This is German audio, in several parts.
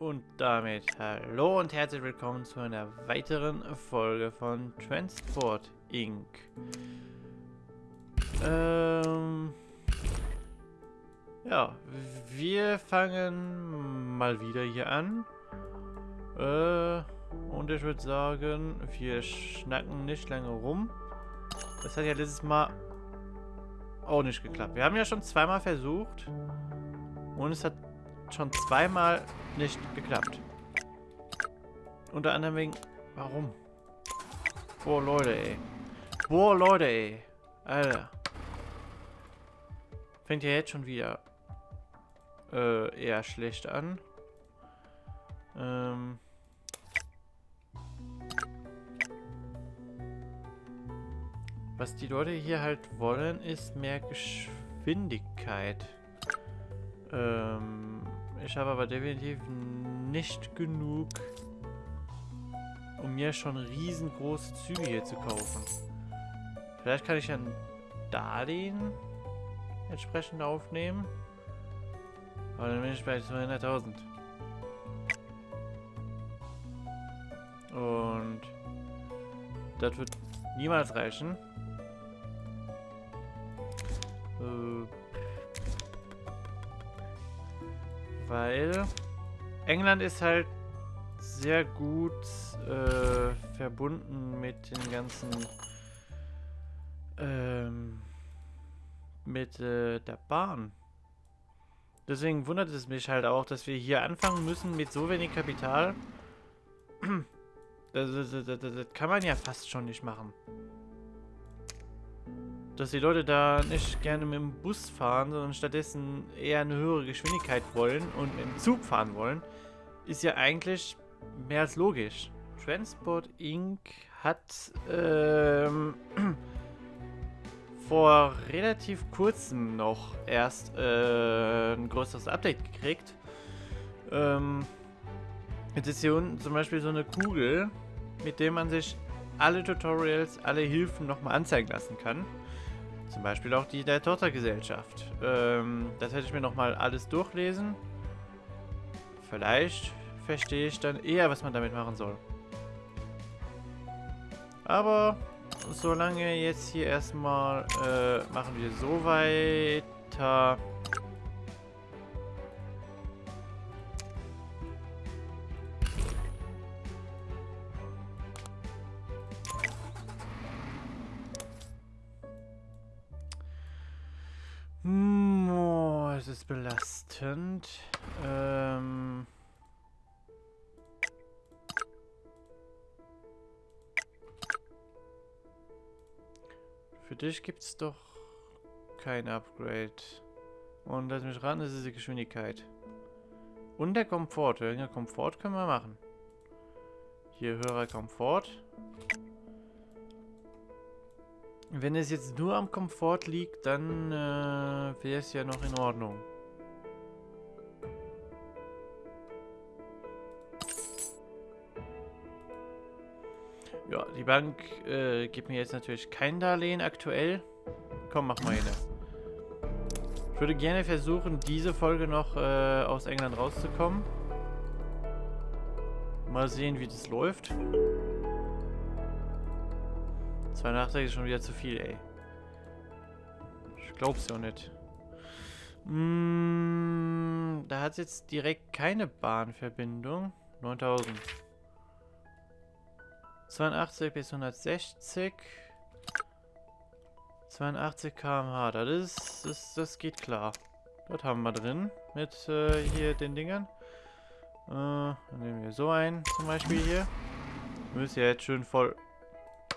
Und damit hallo und herzlich willkommen zu einer weiteren Folge von Transport Inc. Ähm, ja, wir fangen mal wieder hier an. Äh, und ich würde sagen, wir schnacken nicht lange rum. Das hat ja letztes Mal auch nicht geklappt. Wir haben ja schon zweimal versucht. Und es hat schon zweimal nicht geklappt. Unter anderem wegen... Warum? Boah, Leute, ey. Boah, Leute, ey. Alter. Fängt ja jetzt schon wieder äh, eher schlecht an. Ähm... Was die Leute hier halt wollen, ist mehr Geschwindigkeit. Ähm, ich habe aber definitiv nicht genug, um mir schon riesengroße Züge hier zu kaufen. Vielleicht kann ich ein Darlehen entsprechend aufnehmen. Aber dann bin ich bei 200.000. Und das wird niemals reichen. Äh, weil England ist halt sehr gut äh, verbunden mit den ganzen ähm, mit äh, der Bahn. Deswegen wundert es mich halt auch, dass wir hier anfangen müssen mit so wenig Kapital. Das, das, das, das, kann man ja fast schon nicht machen dass die Leute da nicht gerne mit dem Bus fahren, sondern stattdessen eher eine höhere Geschwindigkeit wollen und mit dem Zug fahren wollen, ist ja eigentlich mehr als logisch. Transport Inc. hat ähm, vor relativ kurzem noch erst äh, ein größeres Update gekriegt. Ähm, jetzt ist hier unten zum Beispiel so eine Kugel, mit der man sich alle Tutorials, alle Hilfen nochmal anzeigen lassen kann. Zum Beispiel auch die der Tochtergesellschaft. Ähm, das hätte ich mir nochmal alles durchlesen. Vielleicht verstehe ich dann eher, was man damit machen soll. Aber solange jetzt hier erstmal äh, machen wir so weiter. Belastend. Ähm... Für dich gibt es doch kein Upgrade. Und lass mich ran, das ist die Geschwindigkeit. Und der Komfort. Höherer Komfort können wir machen. Hier höherer Komfort. Wenn es jetzt nur am Komfort liegt, dann äh, wäre es ja noch in Ordnung. Die Bank äh, gibt mir jetzt natürlich kein Darlehen aktuell. Komm, mach mal eine. Ich würde gerne versuchen, diese Folge noch äh, aus England rauszukommen. Mal sehen, wie das läuft. 82 ist schon wieder zu viel, ey. Ich glaub's ja nicht. Mm, da hat es jetzt direkt keine Bahnverbindung. 9000. 82 bis 160. 82 km/h. Das ist, das, das geht klar. Dort haben wir drin. Mit äh, hier den Dingern. Äh, dann nehmen wir so ein, zum Beispiel hier. Müsste ja jetzt schön voll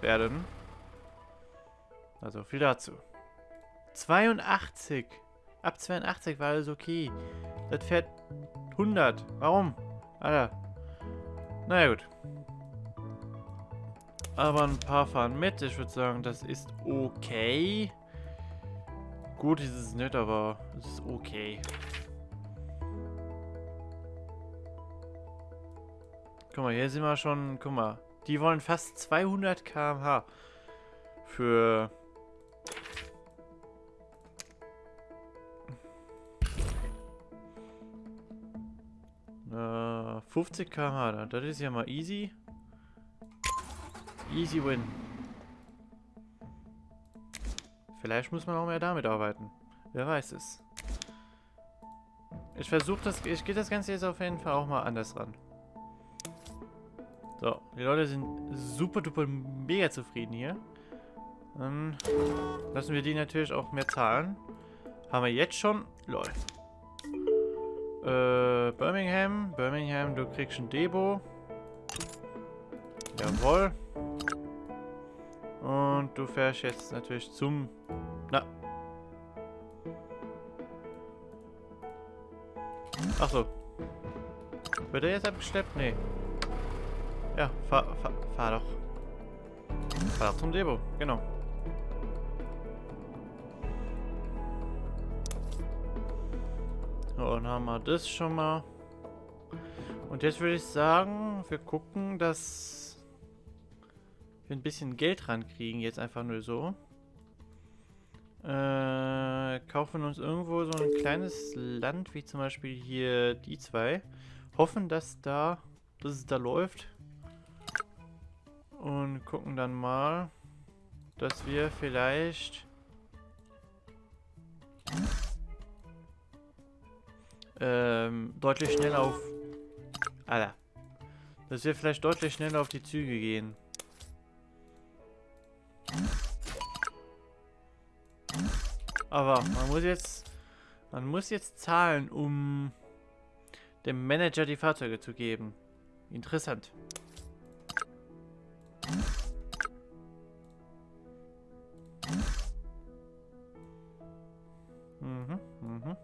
werden. Also viel dazu. 82. Ab 82 war alles okay. Das fährt 100. Warum? Alter. Naja gut. Aber ein paar fahren mit. Ich würde sagen, das ist okay. Gut ist es nicht, aber es ist okay. Guck mal, hier sind wir schon... Guck mal. Die wollen fast 200 km/h. Für Äh, Äh, 50 km/h, das ist ja mal easy. Easy win. Vielleicht muss man auch mehr damit arbeiten. Wer weiß es. Ich versuche das, ich gehe das Ganze jetzt auf jeden Fall auch mal anders ran. So, die Leute sind super duper mega zufrieden hier. Dann lassen wir die natürlich auch mehr zahlen. Haben wir jetzt schon. Lol. Äh, Birmingham. Birmingham, du kriegst ein Debo. Jawohl. Und du fährst jetzt natürlich zum... Na. Achso. Wird er jetzt abgeschleppt? Nee. Ja, fahr, fahr, fahr doch. Fahr doch zum Debo, genau. So, dann haben wir das schon mal. Und jetzt würde ich sagen, wir gucken, dass wir ein bisschen Geld rankriegen, jetzt einfach nur so. Äh, kaufen uns irgendwo so ein kleines Land, wie zum Beispiel hier die zwei. Hoffen, dass da, dass es da läuft. Und gucken dann mal, dass wir vielleicht ähm, deutlich schneller auf... Alter. Dass wir vielleicht deutlich schneller auf die Züge gehen. Aber man muss jetzt... Man muss jetzt zahlen, um dem Manager die Fahrzeuge zu geben. Interessant. Mhm, mhm.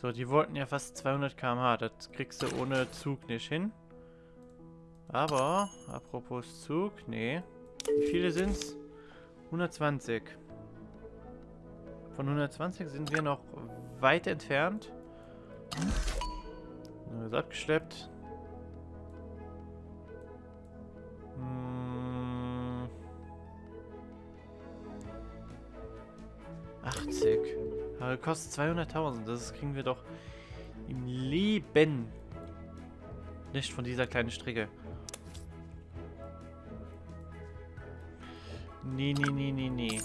So, die wollten ja fast 200 km/h. Das kriegst du ohne Zug nicht hin. Aber, apropos Zug, nee. Wie viele sind's? 120. Von 120 sind wir noch weit entfernt. Ist abgeschleppt. 80. Aber kostet 200.000. Das kriegen wir doch im Leben nicht von dieser kleinen Strecke. Nee, nee, nee, nee, nee.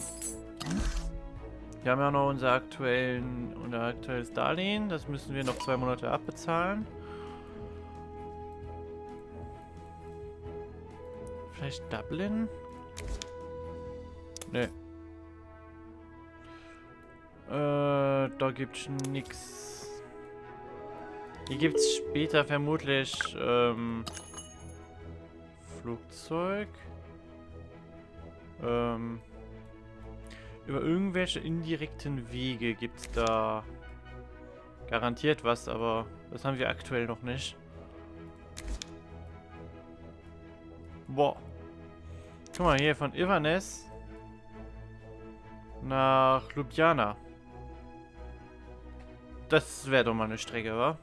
Wir haben ja noch unser, aktuellen, unser aktuelles Darlehen. Das müssen wir noch zwei Monate abbezahlen. Vielleicht Dublin? Nee. Äh, da gibt's nix. Hier gibt's später vermutlich ähm, Flugzeug. Ähm, über irgendwelche indirekten Wege gibt's da garantiert was, aber das haben wir aktuell noch nicht. Boah. Guck mal hier von Ivanes nach Ljubljana. Das wäre doch mal eine Strecke, wa?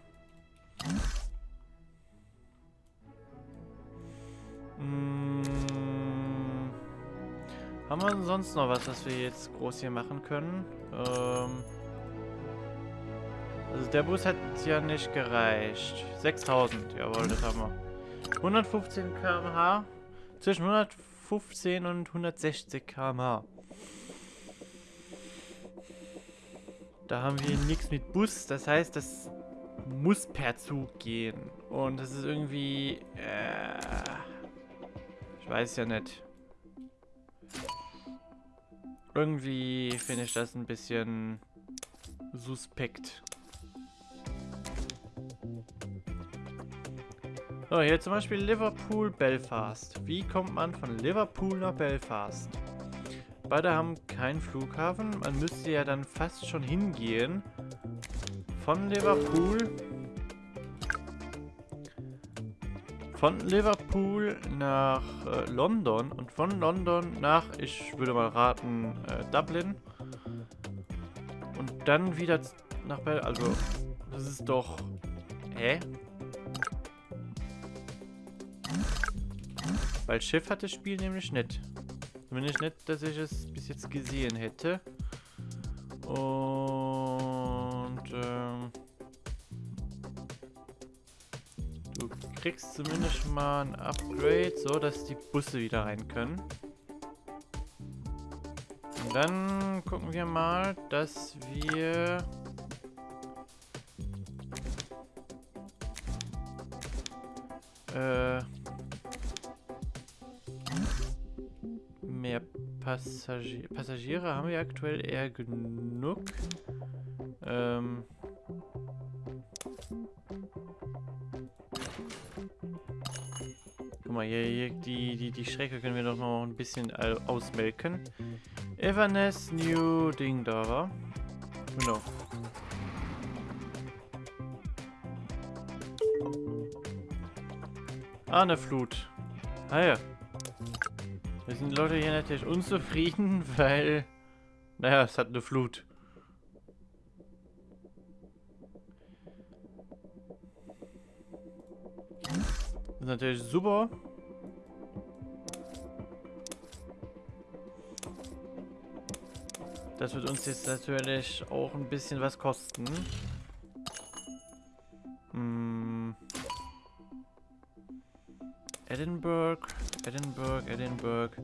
Haben wir sonst noch was, was wir jetzt groß hier machen können? Ähm also der Bus hat ja nicht gereicht. 6000, jawohl, das haben wir. 115 km/h. Zwischen 115 und 160 km/h. Da haben wir nichts mit Bus. Das heißt, das muss per Zug gehen. Und das ist irgendwie... Äh, ich weiß ja nicht. Irgendwie finde ich das ein bisschen suspekt. So, hier zum Beispiel Liverpool-Belfast. Wie kommt man von Liverpool nach Belfast? Beide haben keinen Flughafen. Man müsste ja dann fast schon hingehen. Von Liverpool. Von Liverpool nach äh, London und von London nach, ich würde mal raten, äh, Dublin. Und dann wieder nach Bel... Also, das ist doch... Hä? Weil Schiff hat das Spiel nämlich nicht. Zumindest nicht, dass ich es bis jetzt gesehen hätte. Und, kriegst zumindest mal ein Upgrade, so dass die Busse wieder rein können. Und dann gucken wir mal, dass wir... Äh, mehr Passagier Passagiere haben wir aktuell eher genug. Ähm... Guck mal, hier, hier die, die, die Strecke können wir doch noch ein bisschen ausmelken. Everness New Ding da war. Genau. Ah, eine Flut. Ah ja. Wir sind Leute hier natürlich unzufrieden, weil... Naja, es hat eine Flut. Ist natürlich super. Das wird uns jetzt natürlich auch ein bisschen was kosten. Hm. Edinburgh, Edinburgh, Edinburgh.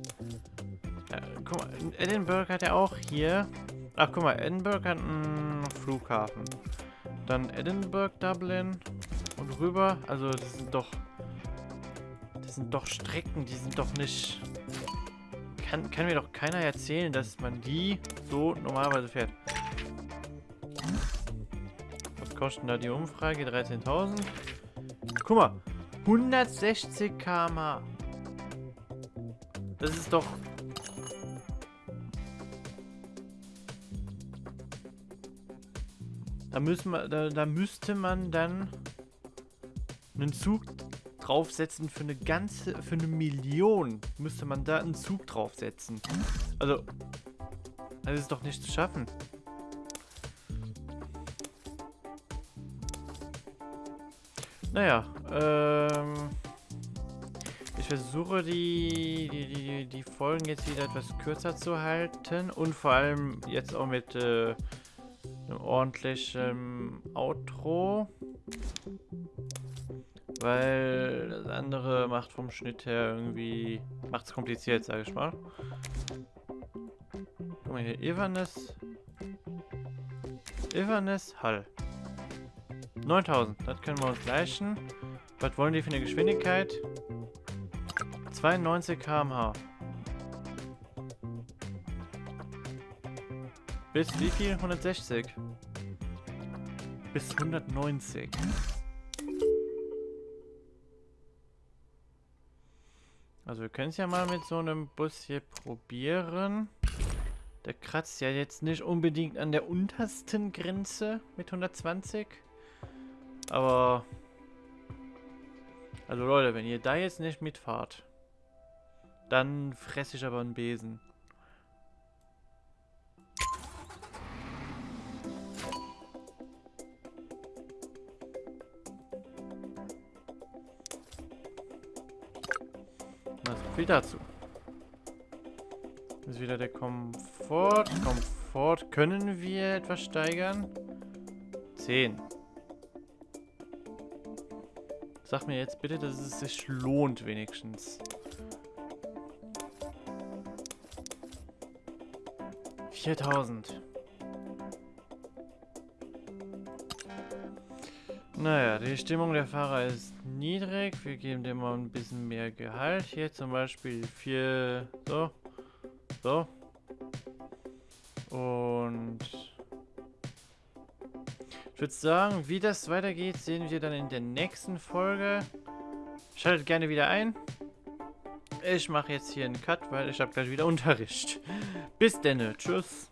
Ja, guck mal, Edinburgh hat ja auch hier... Ach, guck mal, Edinburgh hat einen Flughafen. Dann Edinburgh, Dublin und rüber. Also, das sind doch... Sind doch Strecken, die sind doch nicht kann, kann mir doch keiner erzählen, dass man die so normalerweise fährt. Was kostet da die Umfrage? 13.000. Guck mal. 160 km Das ist doch... Da, müssen wir, da, da müsste man dann einen Zug draufsetzen für eine ganze, für eine Million müsste man da einen Zug draufsetzen. Also, das ist doch nicht zu schaffen. Naja, ähm... Ich versuche die, die, die, die Folgen jetzt wieder etwas kürzer zu halten und vor allem jetzt auch mit äh, einem ordentlichen Outro. Weil das andere macht vom Schnitt her irgendwie... Macht es kompliziert, sage ich mal. Guck mal hier, Ivanes. Ivanes Hall. 9000, das können wir uns gleichen. Was wollen die für eine Geschwindigkeit? 92 km/h. Bis wie viel? 160. Bis 190. Also wir können es ja mal mit so einem Bus hier probieren. Der kratzt ja jetzt nicht unbedingt an der untersten Grenze mit 120. Aber... Also Leute, wenn ihr da jetzt nicht mitfahrt, dann fresse ich aber einen Besen. Viel dazu. Ist wieder der Komfort. Komfort können wir etwas steigern. 10. Sag mir jetzt bitte, dass es sich lohnt wenigstens. 4000. Naja, die Stimmung der Fahrer ist niedrig. Wir geben dem mal ein bisschen mehr Gehalt. Hier zum Beispiel 4, so, so. Und ich würde sagen, wie das weitergeht, sehen wir dann in der nächsten Folge. Schaltet gerne wieder ein. Ich mache jetzt hier einen Cut, weil ich habe gleich wieder Unterricht. Bis denn, tschüss.